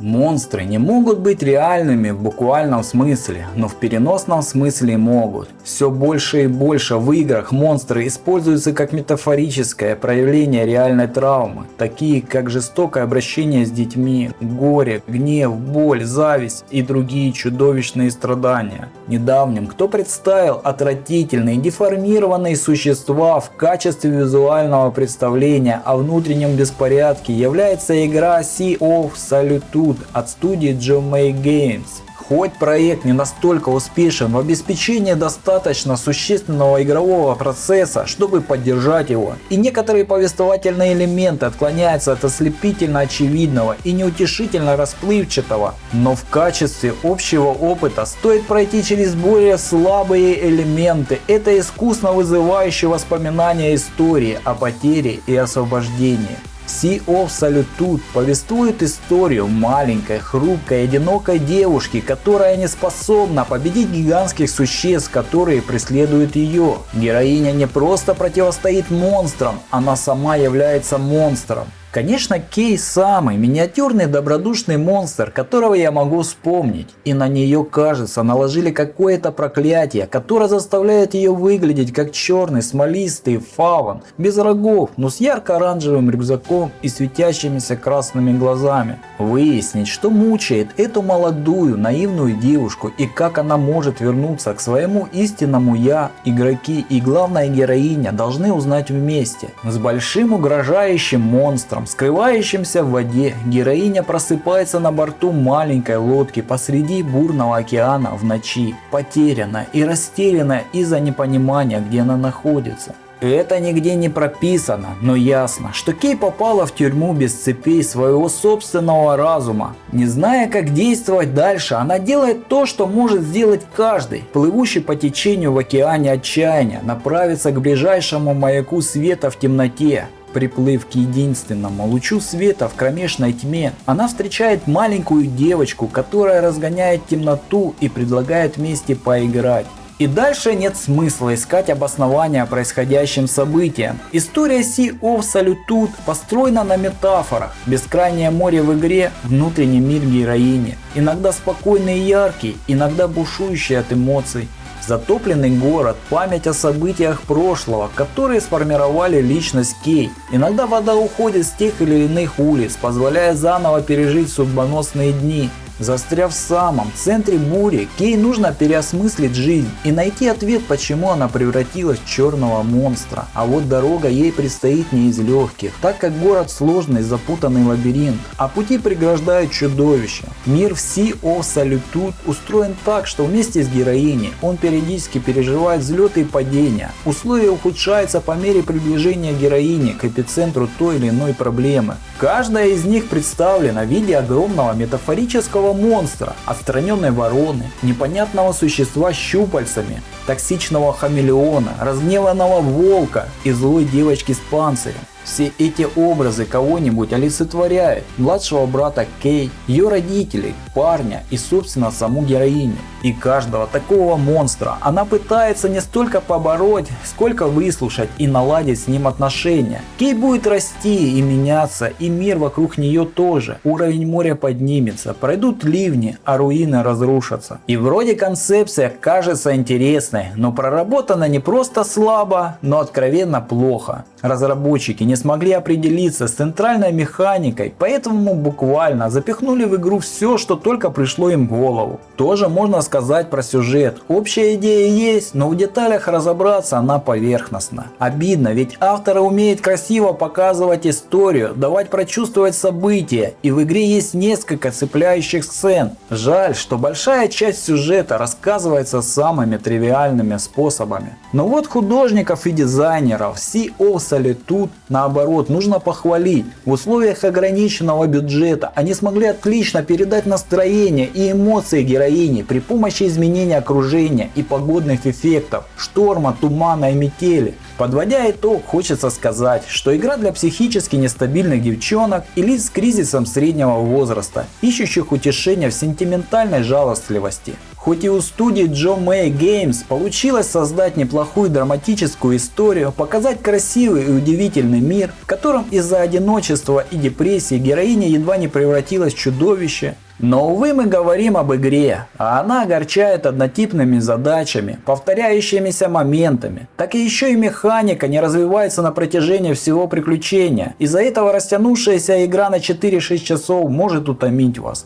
Монстры не могут быть реальными в буквальном смысле, но в переносном смысле могут. Все больше и больше в играх монстры используются как метафорическое проявление реальной травмы, такие как жестокое обращение с детьми, горе, гнев, боль, зависть и другие чудовищные страдания. Недавним кто представил отвратительные деформированные существа в качестве визуального представления о внутреннем беспорядке является игра Sea of Solitude от студии Jomei Games. Хоть проект не настолько успешен в обеспечении достаточно существенного игрового процесса, чтобы поддержать его, и некоторые повествовательные элементы отклоняются от ослепительно очевидного и неутешительно расплывчатого, но в качестве общего опыта стоит пройти через более слабые элементы. Это искусно вызывающие воспоминания истории о потере и освобождении. Sea of Solitude повествует историю маленькой, хрупкой, одинокой девушки, которая не способна победить гигантских существ, которые преследуют ее. Героиня не просто противостоит монстрам, она сама является монстром. Конечно, Кей самый миниатюрный добродушный монстр, которого я могу вспомнить. И на нее, кажется, наложили какое-то проклятие, которое заставляет ее выглядеть как черный смолистый фаван, без рогов, но с ярко-оранжевым рюкзаком и светящимися красными глазами. Выяснить, что мучает эту молодую, наивную девушку и как она может вернуться к своему истинному я, игроки и главная героиня должны узнать вместе. С большим угрожающим монстром монстром, скрывающимся в воде, героиня просыпается на борту маленькой лодки посреди бурного океана в ночи, потерянная и растерянная из-за непонимания, где она находится. Это нигде не прописано, но ясно, что Кей попала в тюрьму без цепей своего собственного разума. Не зная как действовать дальше, она делает то, что может сделать каждый, плывущий по течению в океане отчаяния, направиться к ближайшему маяку света в темноте, Приплыв к единственному лучу света в кромешной тьме, она встречает маленькую девочку, которая разгоняет темноту и предлагает вместе поиграть. И дальше нет смысла искать обоснования происходящим событиям. История Sea of Solitude построена на метафорах. Бескрайнее море в игре – внутренний мир героини. Иногда спокойный и яркий, иногда бушующий от эмоций. Затопленный город, память о событиях прошлого, которые сформировали личность Кей. Иногда вода уходит с тех или иных улиц, позволяя заново пережить судьбоносные дни. Застряв в самом центре бури, Кей нужно переосмыслить жизнь и найти ответ, почему она превратилась в черного монстра. А вот дорога ей предстоит не из легких, так как город сложный запутанный лабиринт, а пути преграждают чудовища. Мир в Sea of Solitude устроен так, что вместе с героиней он периодически переживает взлеты и падения. Условия ухудшаются по мере приближения героини к эпицентру той или иной проблемы. Каждая из них представлена в виде огромного метафорического монстра, отстраненной вороны, непонятного существа с щупальцами, токсичного хамелеона, разгневанного волка и злой девочки с панцирем. Все эти образы кого-нибудь олицетворяют. Младшего брата Кей, ее родителей, парня и собственно саму героиню. И каждого такого монстра она пытается не столько побороть, сколько выслушать и наладить с ним отношения. Кей будет расти и меняться, и мир вокруг нее тоже. Уровень моря поднимется, пройдут ливни, а руины разрушатся. И вроде концепция кажется интересной, но проработана не просто слабо, но откровенно плохо. Разработчики не смогли определиться с центральной механикой, поэтому буквально запихнули в игру все, что только пришло им в голову. Тоже можно сказать про сюжет. Общая идея есть, но в деталях разобраться она поверхностна. Обидно, ведь авторы умеют красиво показывать историю, давать прочувствовать события, и в игре есть несколько цепляющих сцен. Жаль, что большая часть сюжета рассказывается самыми тривиальными способами. Но вот художников и дизайнеров Sea of на наоборот, нужно похвалить. В условиях ограниченного бюджета они смогли отлично передать настроение и эмоции героини при помощи изменения окружения и погодных эффектов, шторма, тумана и метели. Подводя итог, хочется сказать, что игра для психически нестабильных девчонок и лиц с кризисом среднего возраста, ищущих утешения в сентиментальной жалостливости. Хоть и у студии Joe May Games получилось создать неплохую драматическую историю, показать красивый и удивительный мир, в котором из-за одиночества и депрессии героиня едва не превратилась в чудовище, но увы мы говорим об игре, а она огорчает однотипными задачами, повторяющимися моментами. Так и еще и механика не развивается на протяжении всего приключения. Из-за этого растянувшаяся игра на 4-6 часов может утомить вас.